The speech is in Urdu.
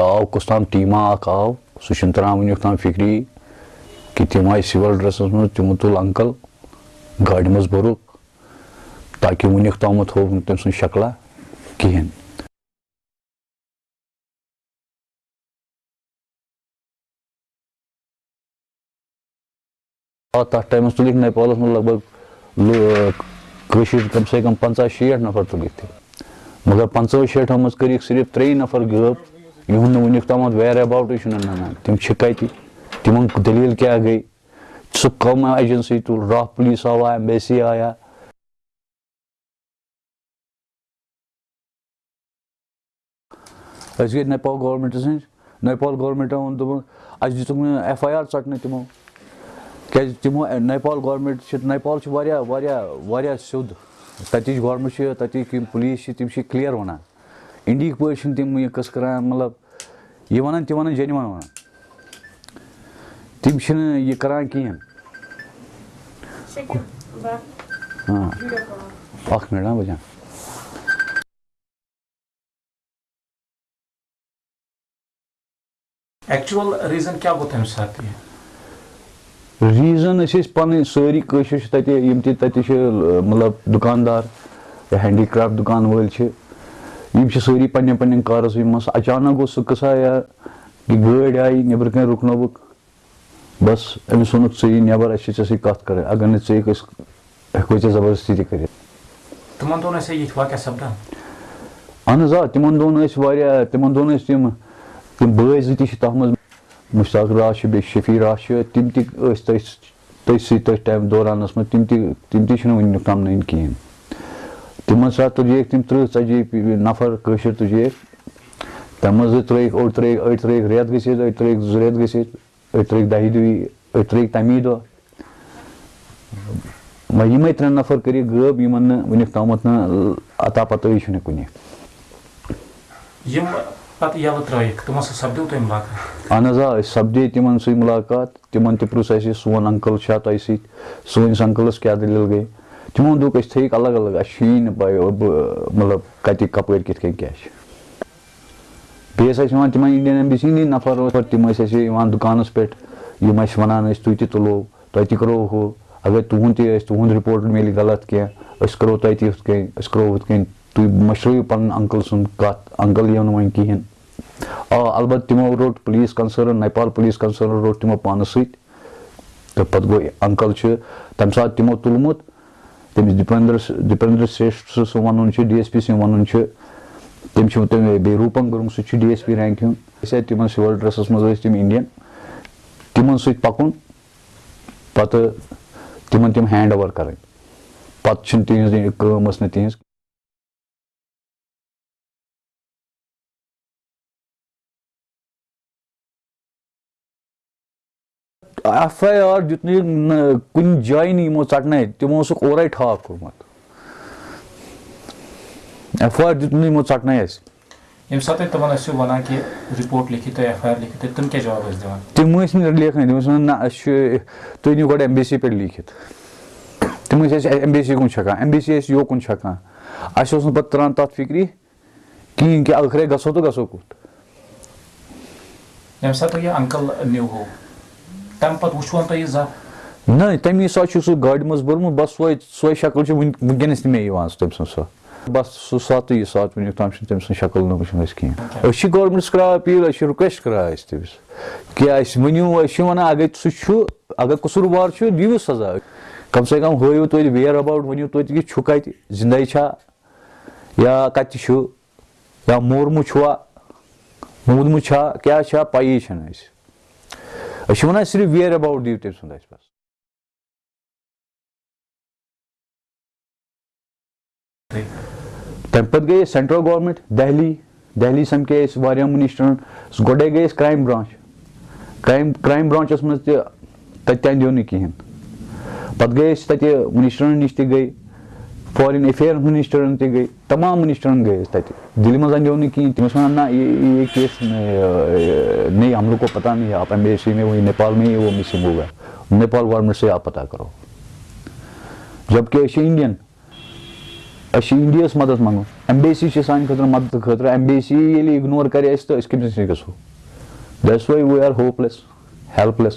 آو کُس تام ٹیٖما اَکھ آو سُہ چھُنہٕ تران وٕنیُک تام فِکری کہِ تِم آیہِ سِوَل ڈرٛٮ۪سَس منٛز تِمو تُل اَنکَل گاڑِ منٛز بوٚرُکھ تاکہِ وٕنیُک تامَتھ ہووُکھ نہٕ تٔمۍ سٕنٛز شکلا کِہیٖنۍ آ تَتھ ٹایمَس تُلِکھ نیپالَس منٛز لگ بگ کٲشِر کَم سے کَم پنٛژاہ شیٹھ نفر تُلِکھ تِم مگر پنٛژاہو شیٹھو منٛز کٔرِکھ صرف ترٛیٚیہِ نفر غٲب یِہُنٛد نہٕ وٕنیُک تامَتھ ویر اٮ۪باوٹٕے چھُنہٕ نَنان تِم چھِ کَتہِ تِمن دٔلیٖل کیٛاہ گٔے سُہ کَم ایجَنسی تُل راہ پُلیٖس آوا ایمبیسی آیا أسۍ گٔے نیپال گورمینٹَس نِش نیپال گورمینٹَن ووٚن دوٚپُن اَسہِ دِژٕکھ نہٕ ایف آی آر ژَٹنہٕ تِمو کیازِ تِمو نیپال گورمینٹ چھِ نیپال چھِ واریاہ واریاہ واریاہ سیوٚد تَتِچ گورمینٹ چھِ تَتِکۍ یِم پُلیٖس چھِ تِم چھِ کٕلیر وَنان اِنڈیِہِکۍ پٲٹھۍ چھِنہٕ تِم یہِ قٕصہٕ کَران مطلب یہِ وَنان تِم وَنان جینوَن وَنان تِم چھِنہٕ یہِ کَران کِہیٖنۍ ہاں اَکھ مِنٹ ہاں۔ بَچان ایکچُوَل ریٖزن کیٛاہ گوٚو تَمہِ ساتہٕ یہِ ریٖزَن أسۍ ٲسۍ پَنٕنۍ سٲری کٲشِر چھِ تَتہِ یِم تہِ تَتہِ چھِ مطلب دُکاندار ہینڈی کرٛافٹ دُکان وٲلۍ چھِ یِم چھِ سٲری پنٕنٮ۪ن پنٕنٮ۪ن کارَسٕے منٛز اچانک گوٚو سُہ قٕصا یا کہِ گٲڑۍ آیہِ نیٚبرٕ کَنۍ رُکنووُکھ بَس ژٕ یہِ نٮ۪بر اَسہِ چھِ ژےٚ سۭتۍ کَتھ کَرٕنۍ اَگر أسۍ ہٮ۪کوے ژےٚ زَبردستی تہِ کٔرِتھ تِمن دۄہن ٲسیا یِتھۍ واقع سَپدان اَہن حظ آ تِمن ٲسۍ واریاہ تِمن تِم تِم بٲے زٕ تہِ چھِ تَتھ منٛز مُشتاق راز چھُ بیٚیہِ شفیع راز چھُ تِم تہِ ٲسۍ تٔتھۍ تٔتھۍ سۭتۍ تٔتھۍ ٹایم دورانَس منٛز تِم تہِ تِم تہِ چھِنہٕ وٕنیُک تام نٔنۍ کِہیٖنۍ تِمن ساتہٕ تُجیکھ تِم تٕرٛہ ژَتجی نَفر تَمہِ منٛز زٕ ترٛٲیِکھ أڑۍ ترٛٲیِکھ أڑۍ ترٛٲیِکھ رٮ۪تھ گٔژھِتھ أڑۍ ترٛٲیِکھ زٕ رٮ۪تھ گٔژھِتھ أڑۍ ترٛٲیِکھ دَہہِ دۄہہِ أڑۍ ترٛٲیِکھ تَمی دۄہ وۄنۍ یِمے ترٛےٚ نَفر کٔرِکھ غٲب یِمن نہٕ وٕنیُک تامَتھ نہٕ اَتا پَتہٕ چھُنہٕ کُنہِ یِم پَتہٕ یَلہٕ ترٲیِکھ تِمو سۭتۍ سَپدیو تۄہہِ مُلاقات اَہن حظ آ أسۍ سَپدے تِمن سۭتۍ مُلاقات تِمن تہِ پرُژھ اَسہِ سون اَنکل چھا تۄہہِ سۭتۍ سٲنِس اَنکلَس کیاہ دٔلیٖل گٔے تِمو دوٚپ أسۍ تھٲیِکھ الگ الگ اَسہِ چھُیی نہٕ پاے مطلب کَتہِ کَپٲرۍ کِتھ کٔنۍ کیاہ چھِ بیٚیہِ ٲسۍ اَسہِ یِوان تِمن اِنڈین ایمبیسی ہِنٛدی نَفر تِم ٲسۍ اَسہِ یِوان دُکانَس پٮ۪ٹھ یِم اَسہِ وَنان ٲسۍ تُہۍ تہِ تُلو تۄہہِ تہِ کَرو ہُہ اَگر تُہُنٛد تہِ آسہِ تُہُنٛد رِپوٹ میلہِ غلط کیٚنٛہہ أسۍ کَرو تۄہہِ تہِ یِتھ کٔنۍ أسۍ کَرو ہُتھ کٔنۍ تُہۍ مٔشرٲیِو پَنُن اَنکٕل سُنٛد کَتھ اَنکَل یِیو نہٕ وۄنۍ کِہینۍ آ اَلبتہٕ تِمو روٚٹ پُلیٖس کَنسٲرٕن نیپال پُلیٖس کَنسٲرٕن روٚٹ تِمو پانَس سۭتۍ تہٕ پَتہٕ گوٚو اَنکَل چھُ تَمہِ ساتہٕ تِمو تُلمُت تٔمِس دِپیندر دِپیندر سیش سُہ وَنُن چھُ ڈی ایس پی سن وَنُن چھُ تٔمۍ چھُ تٔمۍ بیٚیہِ روٗپَن سُہ چھُ ڈی ایس پی رینک ہُنٛد أسۍ آے تِمن سِوَل ڈرٛٮ۪سَس منٛز ٲسۍ تِم اِنڈین تِمن سۭتۍ پَکُن پَتہٕ تِمن تِم ہینٛڈ اوٚور کَرٕنۍ پَتہٕ کٲم ٲس نہٕ ایف آی آر دیُت نہٕ کُنہِ جایہِ نہٕ یِمو ژَٹنٲے تِمو اوسُکھ اورَے ٹھاکھ کوٚرمُت ایف آی آر دیُت نہٕ یِمو ژَٹنٲے اَسہِ ییٚمہِ ساتہٕ تُہۍ تِمن ٲسِو وَنان کہِ رِپوٹ لیکھِو تُہۍ ایف آی آر لیکھِو تُہۍ تِم کیاہ جواب ٲسۍ دِوان تِم ٲسۍ نہٕ لیکھٲنی تِم ٲسۍ وَنان نہ اَسہِ چھُ تُہۍ أنِو گۄڈٕ ایمبیسی پٮ۪ٹھ لیٖکھِتھ تِم ٲسۍ اَسہِ ایمبیسی کُن چھکان ایمبیسی ٲسۍ یوکُن چھکان اَسہِ اوس نہٕ پَتہٕ تران تَتھ فِکرِ کِہینۍ کہِ ٲخرے گژھو تہٕ گژھو کوٚت ییٚمہِ ساتہٕ تۄہہِ یہِ اَنکل تَمہِ پَتہٕ وٕچھون تۄہہِ یہِ زَب نہ، تَمی ساتہٕ چھُ سُہ گاڑِ منٛز بوٚرمُت، بَس سۄے سۄے شکٕل چھِ وٕنکیٚنَس تہِ مےٚ یِوان تٔمۍ سٕنٛز سۄ۔ بَس سُہ ساتہٕ یہِ ساتہٕ وٕنیُک تام چھُنہٕ تٔمۍ سٕنٛز شکٕل نہٕ وٕچھمٕژ کِہینۍ۔ أسۍ چھِ گورمینٹَس کران أپیٖل أسۍ چھِ رِکویسٹ کران أسۍ تٔمِس کہِ اَسہِ ؤنِو، أسۍ چھِ وَنان، اَگر سُہ چھُ، اَگر قصوٗروار چھُ، دِیِو سَزا۔ کَم سے کَم ہٲیِو توتہِ وِیر اَباوُٹ ؤنِو توتہِ یہِ چھُ کَتہِ زِندَے چھا، یا کَتہِ چھُ، یا مورمُت چھُوا موٗدمُت چھا، کیاہ چھا، پَیی چھَنہٕ اَسہِ۔ أسۍ چھِ وَنان صرف وِیر اَباوُٹ دِیِو تٔمۍ سُنٛد اَسہِ بَس تَمہِ پَتہٕ گٔے أسۍ سینٹرل گورمینٹ دہلی دہلی سَمکھے أسۍ واریاہن مِنِسٹرن گۄڈے گٔے أسۍ کرٛایِم برانچ کرٛایِم کرٛایِم برانچَس منٛز تہِ تَتہِ تہِ اَندیو نہٕ کِہینۍ پَتہٕ گٔے أسۍ تَتہِ مِنِسٹرن نِش تہِ گٔے فارِن ایفیرن مِنِسٹرن تہِ گٔے تَمام مِنِسٹرن گٔے أسۍ تَتہِ دِلہِ منٛز اَندیو نہٕ کِہینۍ تِم ٲسۍ وَنان نہ یہِ کیس نہیں ہم لوگ کو پتا نہیں ہے آپ ایمبیسی میں وہی نیپال میں ہی وہ مِسنٛگ ہوگا نیپال گورمینٹ سے آپ پتا کرو جبکہ أسۍ چھِ اِنڈین مدد منٛگُن ایمبیسی چھِ سانہِ خٲطرٕ مدد خٲطرٕ ایمبیسی ییٚلہِ اِگنور کرِ اَسہِ تہٕ أسۍ کٔمِس نِش گژھو that's why we are hopeless helpless